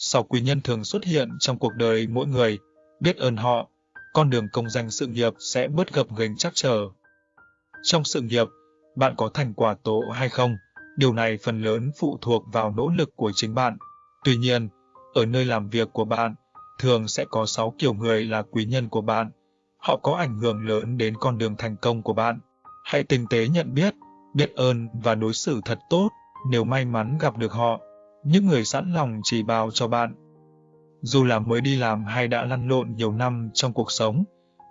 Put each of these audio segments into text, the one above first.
Sáu quý nhân thường xuất hiện trong cuộc đời mỗi người, biết ơn họ, con đường công danh sự nghiệp sẽ bớt gập ghềnh chắc trở. Trong sự nghiệp, bạn có thành quả tốt hay không? Điều này phần lớn phụ thuộc vào nỗ lực của chính bạn. Tuy nhiên, ở nơi làm việc của bạn, thường sẽ có 6 kiểu người là quý nhân của bạn. Họ có ảnh hưởng lớn đến con đường thành công của bạn. Hãy tinh tế nhận biết, biết ơn và đối xử thật tốt nếu may mắn gặp được họ. Những người sẵn lòng chỉ bảo cho bạn. Dù là mới đi làm hay đã lăn lộn nhiều năm trong cuộc sống,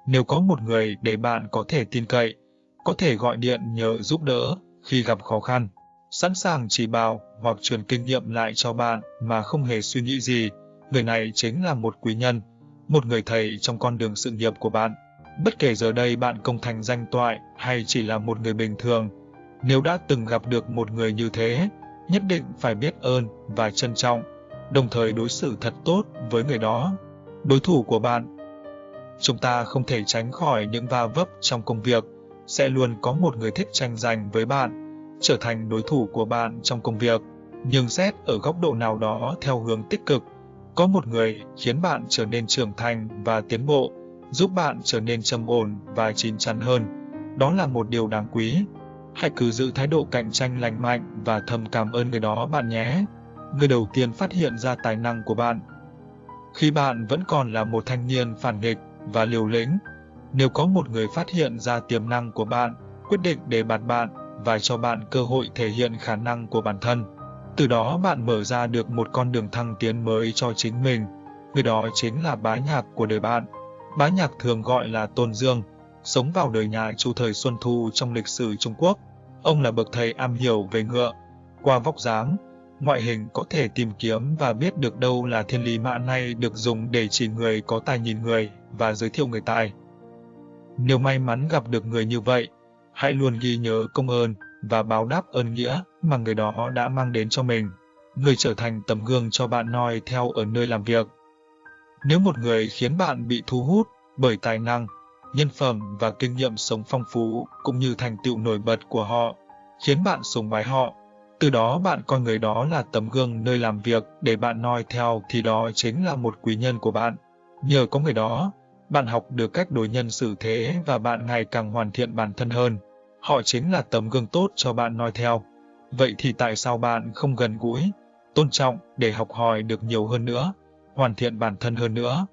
nếu có một người để bạn có thể tin cậy, có thể gọi điện nhờ giúp đỡ khi gặp khó khăn, sẵn sàng chỉ bảo hoặc truyền kinh nghiệm lại cho bạn mà không hề suy nghĩ gì, người này chính là một quý nhân, một người thầy trong con đường sự nghiệp của bạn. Bất kể giờ đây bạn công thành danh toại hay chỉ là một người bình thường, nếu đã từng gặp được một người như thế, nhất định phải biết ơn và trân trọng, đồng thời đối xử thật tốt với người đó. Đối thủ của bạn Chúng ta không thể tránh khỏi những va vấp trong công việc, sẽ luôn có một người thích tranh giành với bạn, trở thành đối thủ của bạn trong công việc. Nhưng xét ở góc độ nào đó theo hướng tích cực, có một người khiến bạn trở nên trưởng thành và tiến bộ, giúp bạn trở nên trầm ổn và chín chắn hơn. Đó là một điều đáng quý. Hãy cứ giữ thái độ cạnh tranh lành mạnh và thầm cảm ơn người đó bạn nhé. Người đầu tiên phát hiện ra tài năng của bạn. Khi bạn vẫn còn là một thanh niên phản nghịch và liều lĩnh, nếu có một người phát hiện ra tiềm năng của bạn, quyết định để bạt bạn và cho bạn cơ hội thể hiện khả năng của bản thân. Từ đó bạn mở ra được một con đường thăng tiến mới cho chính mình. Người đó chính là bá nhạc của đời bạn. Bá nhạc thường gọi là Tôn Dương, sống vào đời nhà Chu thời Xuân Thu trong lịch sử Trung Quốc. Ông là bậc thầy am hiểu về ngựa. Qua vóc dáng, ngoại hình có thể tìm kiếm và biết được đâu là thiên lý mã này được dùng để chỉ người có tài nhìn người và giới thiệu người tài. Nếu may mắn gặp được người như vậy, hãy luôn ghi nhớ công ơn và báo đáp ơn nghĩa mà người đó đã mang đến cho mình. Người trở thành tấm gương cho bạn noi theo ở nơi làm việc. Nếu một người khiến bạn bị thu hút bởi tài năng, nhân phẩm và kinh nghiệm sống phong phú cũng như thành tựu nổi bật của họ, khiến bạn sùng bái họ, từ đó bạn coi người đó là tấm gương nơi làm việc để bạn noi theo thì đó chính là một quý nhân của bạn. Nhờ có người đó, bạn học được cách đối nhân xử thế và bạn ngày càng hoàn thiện bản thân hơn. Họ chính là tấm gương tốt cho bạn noi theo. Vậy thì tại sao bạn không gần gũi, tôn trọng để học hỏi được nhiều hơn nữa, hoàn thiện bản thân hơn nữa?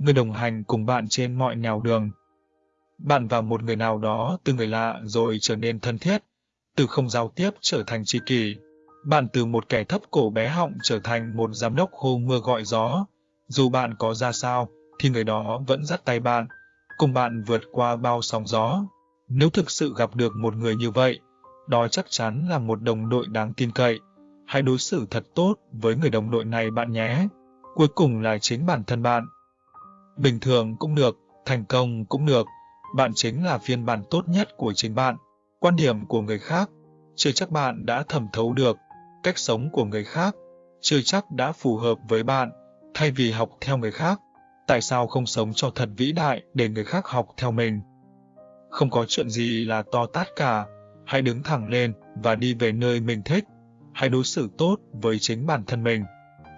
Người đồng hành cùng bạn trên mọi nẻo đường. Bạn và một người nào đó từ người lạ rồi trở nên thân thiết, từ không giao tiếp trở thành tri kỷ. Bạn từ một kẻ thấp cổ bé họng trở thành một giám đốc hô mưa gọi gió. Dù bạn có ra sao, thì người đó vẫn dắt tay bạn, cùng bạn vượt qua bao sóng gió. Nếu thực sự gặp được một người như vậy, đó chắc chắn là một đồng đội đáng tin cậy. Hãy đối xử thật tốt với người đồng đội này bạn nhé. Cuối cùng là chính bản thân bạn. Bình thường cũng được, thành công cũng được, bạn chính là phiên bản tốt nhất của chính bạn. Quan điểm của người khác, chưa chắc bạn đã thẩm thấu được. Cách sống của người khác, chưa chắc đã phù hợp với bạn. Thay vì học theo người khác, tại sao không sống cho thật vĩ đại để người khác học theo mình? Không có chuyện gì là to tát cả, hãy đứng thẳng lên và đi về nơi mình thích. Hãy đối xử tốt với chính bản thân mình.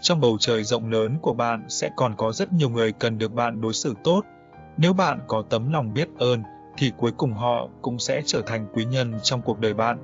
Trong bầu trời rộng lớn của bạn sẽ còn có rất nhiều người cần được bạn đối xử tốt. Nếu bạn có tấm lòng biết ơn, thì cuối cùng họ cũng sẽ trở thành quý nhân trong cuộc đời bạn.